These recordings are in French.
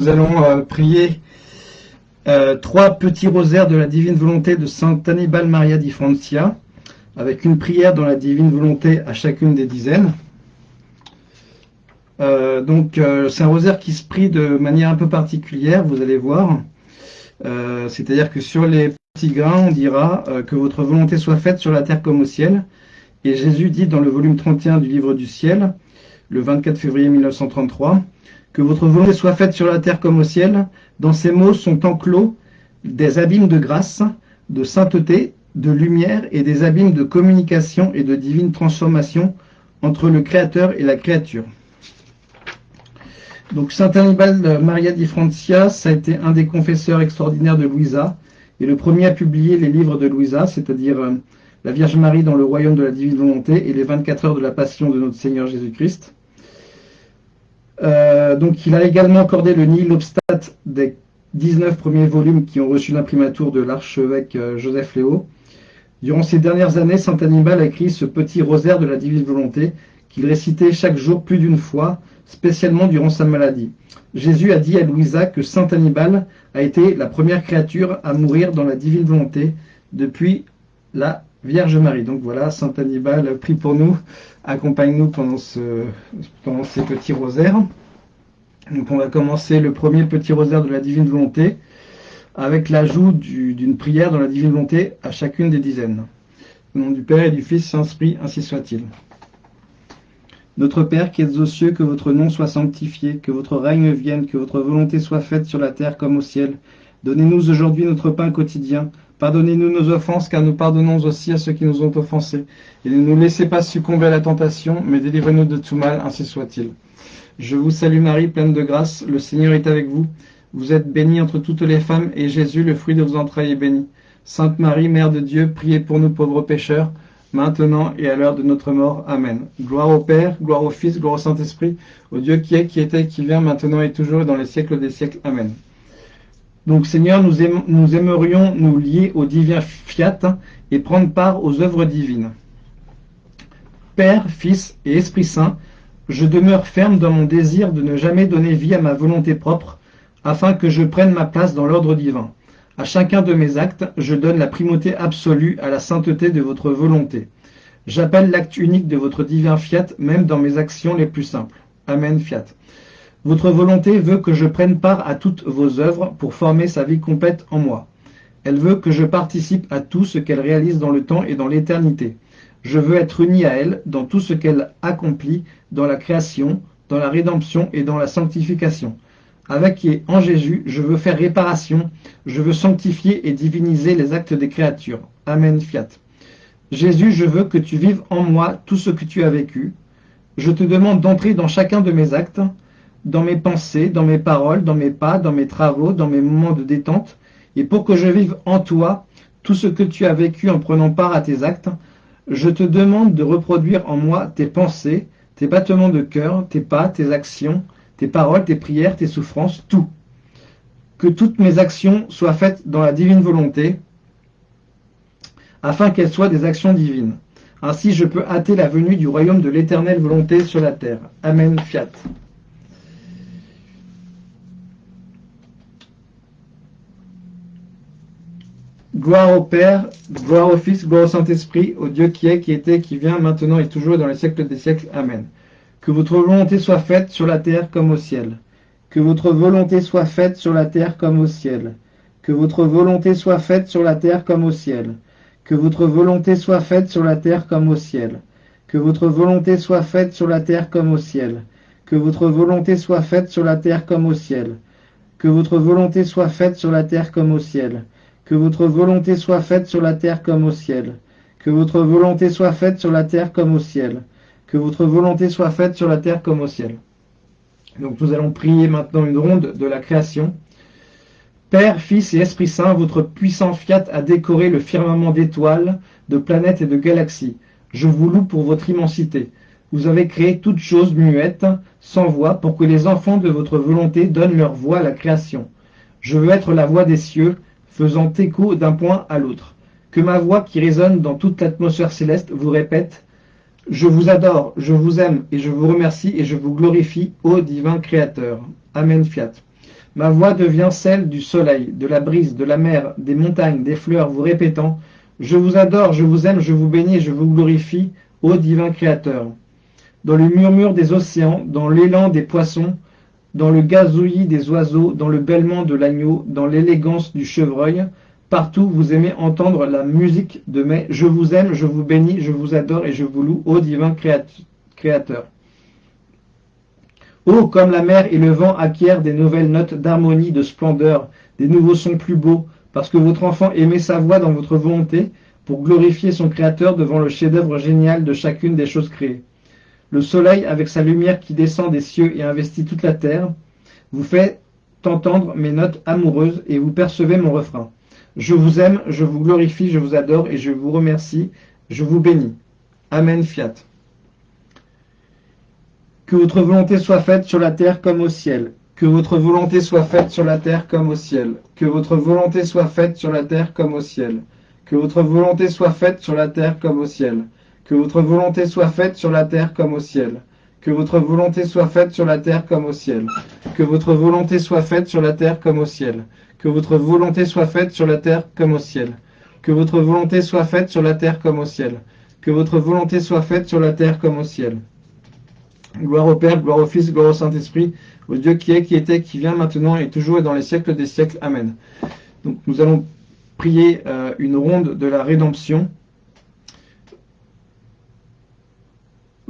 nous allons euh, prier euh, trois petits rosaires de la divine volonté de Saint Annibal Maria di Francia, avec une prière dans la divine volonté à chacune des dizaines. Euh, donc c'est un rosaire qui se prie de manière un peu particulière, vous allez voir. C'est-à-dire que sur les petits grains, on dira que votre volonté soit faite sur la terre comme au ciel. Et Jésus dit dans le volume 31 du livre du ciel, le 24 février 1933, que votre volonté soit faite sur la terre comme au ciel. Dans ces mots sont enclos des abîmes de grâce, de sainteté, de lumière et des abîmes de communication et de divine transformation entre le Créateur et la créature. Donc Saint Annibal Maria di Francia, ça a été un des confesseurs extraordinaires de Louisa et le premier à publier les livres de Louisa, c'est-à-dire euh, la Vierge Marie dans le royaume de la divine volonté et les 24 heures de la passion de notre Seigneur Jésus-Christ. Euh, donc il a également accordé le nihil obstat des 19 premiers volumes qui ont reçu l'imprimatur de l'archevêque euh, Joseph Léo. Durant ces dernières années, Saint Annibal a écrit ce petit rosaire de la divine volonté qu'il récitait chaque jour plus d'une fois, spécialement durant sa maladie. Jésus a dit à Louisa que Saint Annibal a été la première créature à mourir dans la divine volonté depuis la Vierge Marie. Donc voilà, Saint Annibal, prie pour nous accompagne-nous pendant, ce, pendant ces petits rosaires. Donc on va commencer le premier petit rosaire de la divine volonté avec l'ajout d'une prière dans la divine volonté à chacune des dizaines. Au nom du Père et du Fils Saint-Esprit, ainsi soit-il. Notre Père qui êtes aux cieux, que votre nom soit sanctifié, que votre règne vienne, que votre volonté soit faite sur la terre comme au ciel. Donnez-nous aujourd'hui notre pain quotidien. Pardonnez-nous nos offenses, car nous pardonnons aussi à ceux qui nous ont offensés. Et ne nous laissez pas succomber à la tentation, mais délivrez-nous de tout mal, ainsi soit-il. Je vous salue Marie, pleine de grâce, le Seigneur est avec vous. Vous êtes bénie entre toutes les femmes, et Jésus, le fruit de vos entrailles, est béni. Sainte Marie, Mère de Dieu, priez pour nous pauvres pécheurs, maintenant et à l'heure de notre mort. Amen. Gloire au Père, gloire au Fils, gloire au Saint-Esprit, au Dieu qui est, qui était, qui vient, maintenant et toujours, et dans les siècles des siècles. Amen. Donc Seigneur, nous, aimerions nous lier au divin fiat et prendre part aux œuvres divines. Père, Fils et Esprit Saint, je demeure ferme dans mon désir de ne jamais donner vie à ma volonté propre, afin que je prenne ma place dans l'ordre divin. À chacun de mes actes, je donne la primauté absolue à la sainteté de votre volonté. J'appelle l'acte unique de votre divin fiat, même dans mes actions les plus simples. Amen, fiat. Votre volonté veut que je prenne part à toutes vos œuvres pour former sa vie complète en moi. Elle veut que je participe à tout ce qu'elle réalise dans le temps et dans l'éternité. Je veux être uni à elle dans tout ce qu'elle accomplit dans la création, dans la rédemption et dans la sanctification. Avec et en Jésus, je veux faire réparation, je veux sanctifier et diviniser les actes des créatures. Amen, fiat. Jésus, je veux que tu vives en moi tout ce que tu as vécu. Je te demande d'entrer dans chacun de mes actes, dans mes pensées, dans mes paroles, dans mes pas, dans mes travaux, dans mes moments de détente, et pour que je vive en toi tout ce que tu as vécu en prenant part à tes actes, je te demande de reproduire en moi tes pensées, tes battements de cœur, tes pas, tes actions, tes paroles, tes prières, tes souffrances, tout. Que toutes mes actions soient faites dans la divine volonté, afin qu'elles soient des actions divines. Ainsi je peux hâter la venue du royaume de l'éternelle volonté sur la terre. Amen, fiat. Gloire au Père, gloire au Fils, gloire au Saint-Esprit, au Dieu qui est, qui était, qui vient, maintenant et toujours dans les siècles des siècles. Amen. Que votre volonté soit faite sur la terre comme au ciel. Que votre volonté soit faite sur la terre comme au ciel. Que votre volonté soit faite sur la terre comme au ciel. Que votre volonté soit faite sur la terre comme au ciel. Que votre volonté soit faite sur la terre comme au ciel. Que votre volonté soit faite sur la terre comme au ciel. Que votre volonté soit faite sur la terre comme au ciel. Que votre volonté soit faite sur la terre comme au ciel. Que votre volonté soit faite sur la terre comme au ciel. Que votre volonté soit faite sur la terre comme au ciel. Donc nous allons prier maintenant une ronde de la création. Père, Fils et Esprit Saint, votre puissant fiat a décoré le firmament d'étoiles, de planètes et de galaxies. Je vous loue pour votre immensité. Vous avez créé toutes choses muettes, sans voix, pour que les enfants de votre volonté donnent leur voix à la création. Je veux être la voix des cieux, faisant écho d'un point à l'autre. Que ma voix qui résonne dans toute l'atmosphère céleste vous répète « Je vous adore, je vous aime et je vous remercie et je vous glorifie, ô divin Créateur. » Amen, fiat. Ma voix devient celle du soleil, de la brise, de la mer, des montagnes, des fleurs, vous répétant Je vous adore, je vous aime, je vous bénis, je vous glorifie, ô divin Créateur. Dans le murmure des océans, dans l'élan des poissons, dans le gazouillis des oiseaux, dans le bêlement de l'agneau, dans l'élégance du chevreuil, partout vous aimez entendre la musique de mes « Je vous aime, je vous bénis, je vous adore et je vous loue, ô divin Créateur ». Oh, comme la mer et le vent acquièrent des nouvelles notes d'harmonie, de splendeur, des nouveaux sons plus beaux, parce que votre enfant aimait sa voix dans votre volonté, pour glorifier son Créateur devant le chef-d'œuvre génial de chacune des choses créées. Le soleil, avec sa lumière qui descend des cieux et investit toute la terre, vous fait entendre mes notes amoureuses et vous percevez mon refrain. Je vous aime, je vous glorifie, je vous adore et je vous remercie, je vous bénis. Amen, fiat. Que votre volonté soit faite sur la terre comme au ciel. Que votre volonté soit faite sur la terre comme au ciel. Que votre volonté soit faite sur la terre comme au ciel. Que votre volonté soit faite sur la terre comme au ciel. Que votre volonté soit faite sur la terre comme au ciel. Que votre volonté soit faite sur la terre comme au ciel. Que votre volonté soit faite sur la terre comme au ciel. Que votre volonté soit faite sur la terre comme au ciel. Que votre volonté soit faite sur la terre comme au ciel. Que votre volonté soit faite sur la terre comme au ciel. Gloire au Père, gloire au Fils, gloire au Saint-Esprit, au Dieu qui est, qui était, qui vient maintenant et toujours et dans les siècles des siècles. Amen. Donc nous allons prier euh, une ronde de la rédemption.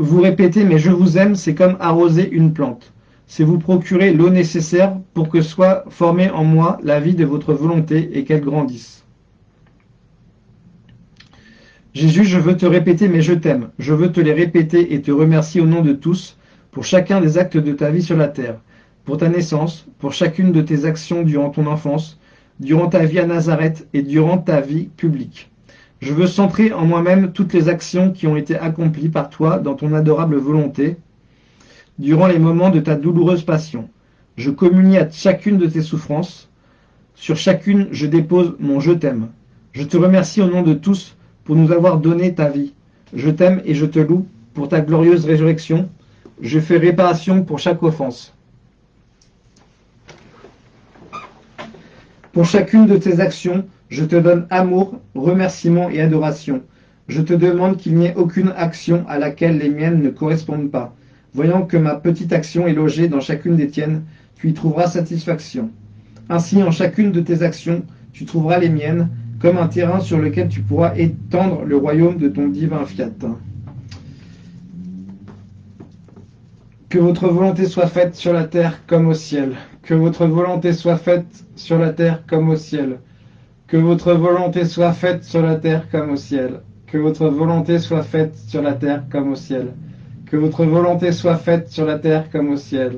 Vous répétez, mais je vous aime, c'est comme arroser une plante. C'est vous procurer l'eau nécessaire pour que soit formée en moi la vie de votre volonté et qu'elle grandisse. Jésus, je veux te répéter, mais je t'aime. Je veux te les répéter et te remercier au nom de tous pour chacun des actes de ta vie sur la terre, pour ta naissance, pour chacune de tes actions durant ton enfance, durant ta vie à Nazareth et durant ta vie publique. Je veux centrer en moi-même toutes les actions qui ont été accomplies par toi dans ton adorable volonté, durant les moments de ta douloureuse passion. Je communie à chacune de tes souffrances. Sur chacune, je dépose mon je t'aime. Je te remercie au nom de tous pour nous avoir donné ta vie. Je t'aime et je te loue pour ta glorieuse résurrection. Je fais réparation pour chaque offense. Pour chacune de tes actions, je te donne amour, remerciement et adoration. Je te demande qu'il n'y ait aucune action à laquelle les miennes ne correspondent pas. Voyant que ma petite action est logée dans chacune des tiennes, tu y trouveras satisfaction. Ainsi, en chacune de tes actions, tu trouveras les miennes, comme un terrain sur lequel tu pourras étendre le royaume de ton divin fiat. Que votre volonté soit faite sur la terre comme au ciel. Que votre volonté soit faite sur la terre comme au ciel. Que votre volonté soit faite sur la terre comme au ciel. Que votre volonté soit faite sur la terre comme au ciel. Que votre volonté soit faite sur la terre comme au ciel.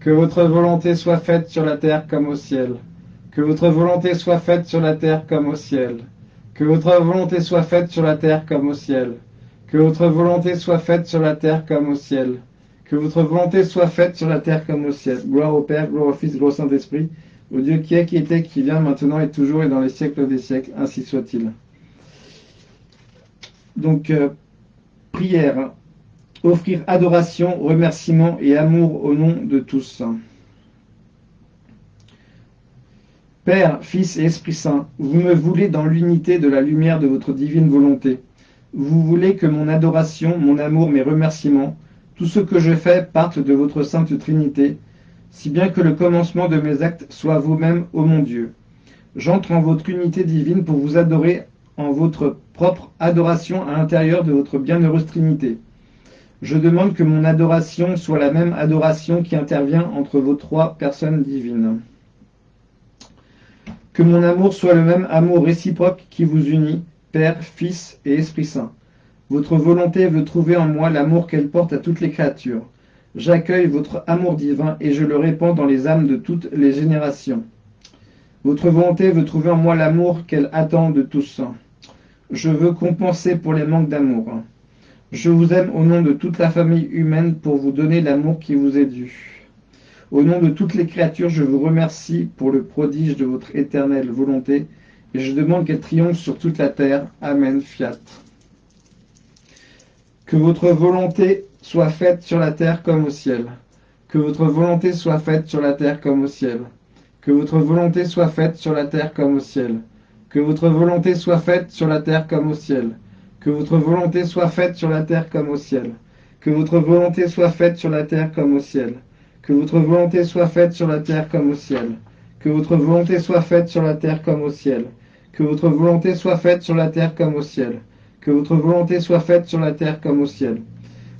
Que votre volonté soit faite sur la terre comme au ciel. Que votre volonté soit faite sur la terre comme au ciel. Que votre volonté soit faite sur la terre comme au ciel. Que votre volonté soit faite sur la terre comme au ciel. Que votre volonté soit faite sur la terre comme au ciel. Gloire au Père, gloire au Fils, gloire au Saint-Esprit, au Dieu qui est, qui était, qui vient, maintenant et toujours et dans les siècles des siècles. Ainsi soit-il. Donc, euh, prière. Offrir adoration, remerciement et amour au nom de tous. Père, Fils et Esprit Saint, vous me voulez dans l'unité de la lumière de votre divine volonté. Vous voulez que mon adoration, mon amour, mes remerciements, tout ce que je fais parte de votre sainte Trinité, si bien que le commencement de mes actes soit vous-même, ô mon Dieu. J'entre en votre unité divine pour vous adorer en votre propre adoration à l'intérieur de votre bienheureuse Trinité. Je demande que mon adoration soit la même adoration qui intervient entre vos trois personnes divines. Que mon amour soit le même amour réciproque qui vous unit, Père, Fils et Esprit Saint. Votre volonté veut trouver en moi l'amour qu'elle porte à toutes les créatures. J'accueille votre amour divin et je le répands dans les âmes de toutes les générations. Votre volonté veut trouver en moi l'amour qu'elle attend de tous. Je veux compenser pour les manques d'amour. Je vous aime au nom de toute la famille humaine pour vous donner l'amour qui vous est dû. Au nom de toutes les créatures, je vous remercie pour le prodige de votre éternelle volonté, et je demande qu'elle triomphe sur toute la terre. Amen. Fiat. Que votre volonté soit faite sur la terre comme au ciel. Que votre volonté soit faite sur la terre comme au ciel. Que votre volonté soit faite sur la terre comme au ciel. Que votre volonté soit faite sur la terre comme au ciel. Que votre volonté soit faite sur la terre comme au ciel. Que votre volonté soit faite sur la terre comme au ciel. Que votre volonté soit faite sur la terre comme au ciel. Que votre volonté soit faite sur la terre comme au ciel. Que votre volonté soit faite sur la terre comme au ciel. Que votre volonté soit faite sur la terre comme au ciel.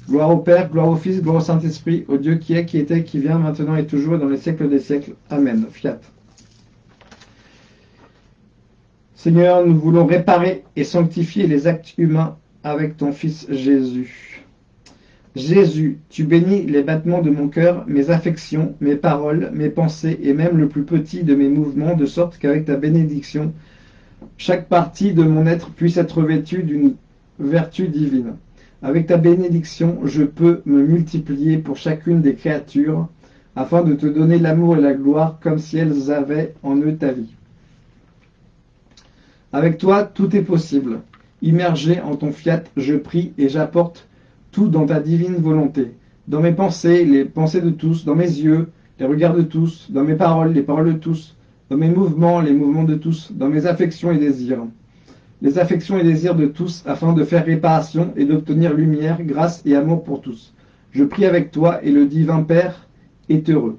Gloire au Père, gloire au Fils, gloire au Saint-Esprit, au Dieu qui est, qui était, qui vient, maintenant et toujours, et dans les siècles des siècles. Amen. Fiat. Seigneur, nous voulons réparer et sanctifier les actes humains avec ton Fils Jésus. Jésus, tu bénis les battements de mon cœur, mes affections, mes paroles, mes pensées et même le plus petit de mes mouvements, de sorte qu'avec ta bénédiction, chaque partie de mon être puisse être vêtue d'une vertu divine. Avec ta bénédiction, je peux me multiplier pour chacune des créatures, afin de te donner l'amour et la gloire comme si elles avaient en eux ta vie. Avec toi, tout est possible. Immergé en ton fiat, je prie et j'apporte tout dans ta divine volonté. Dans mes pensées, les pensées de tous, dans mes yeux, les regards de tous, dans mes paroles, les paroles de tous, dans mes mouvements, les mouvements de tous, dans mes affections et désirs les affections et désirs de tous, afin de faire réparation et d'obtenir lumière, grâce et amour pour tous. Je prie avec toi, et le divin Père est heureux.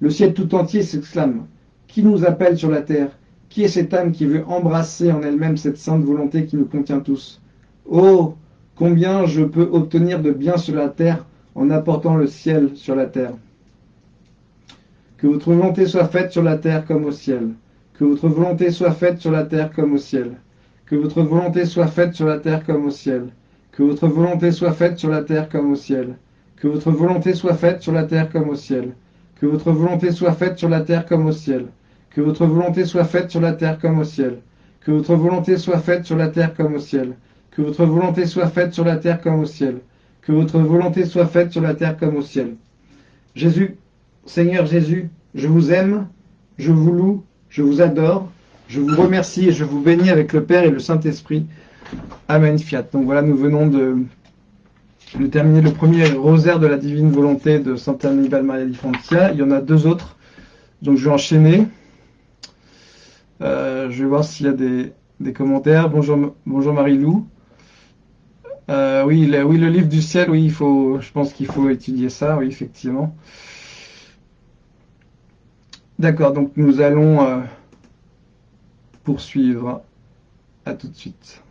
Le ciel tout entier s'exclame. Qui nous appelle sur la terre? Qui est cette âme qui veut embrasser en elle-même cette sainte volonté qui nous contient tous? Oh Combien je peux obtenir de bien sur la terre en apportant le ciel sur la terre? Que votre volonté soit faite sur la terre comme au ciel. Que votre volonté soit faite sur la terre comme au ciel. Que votre volonté soit faite sur la terre comme au ciel. Que votre volonté soit faite sur la terre comme au ciel. Que votre volonté soit faite sur la terre comme au ciel. Que votre volonté soit faite sur la terre comme au ciel. Que votre volonté soit faite sur la terre comme au ciel. Que votre volonté soit faite sur la terre comme au ciel. Que votre volonté soit faite sur la terre comme au ciel. Que votre volonté soit faite sur la terre comme au ciel. Jésus, Seigneur Jésus, je vous aime, je vous loue, je vous adore, je vous remercie et je vous bénis avec le Père et le Saint-Esprit. Amen, fiat. Donc voilà, nous venons de, terminer le premier rosaire de la divine volonté de Santa Annibal Maria di Francia. Il y en a deux autres, donc je vais enchaîner. Euh, je vais voir s'il y a des, commentaires. Bonjour, bonjour Marie-Lou. Euh, oui, le, oui, le livre du ciel, oui, il faut, je pense qu'il faut étudier ça, oui, effectivement. D'accord, donc nous allons euh, poursuivre. À tout de suite.